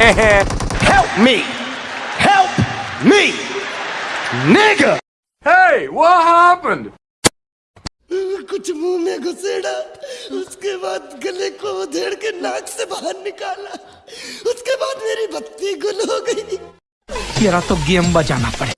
Help me! Help me! Nigga! Hey, what happened? कुछ मुँह में घुसेड़ा उसके बाद गले को उधेड़ के नाक से बाहर निकाला उसके बाद मेरी बत्ती गुल हो गई तेरा तो गेम बजाना पड़े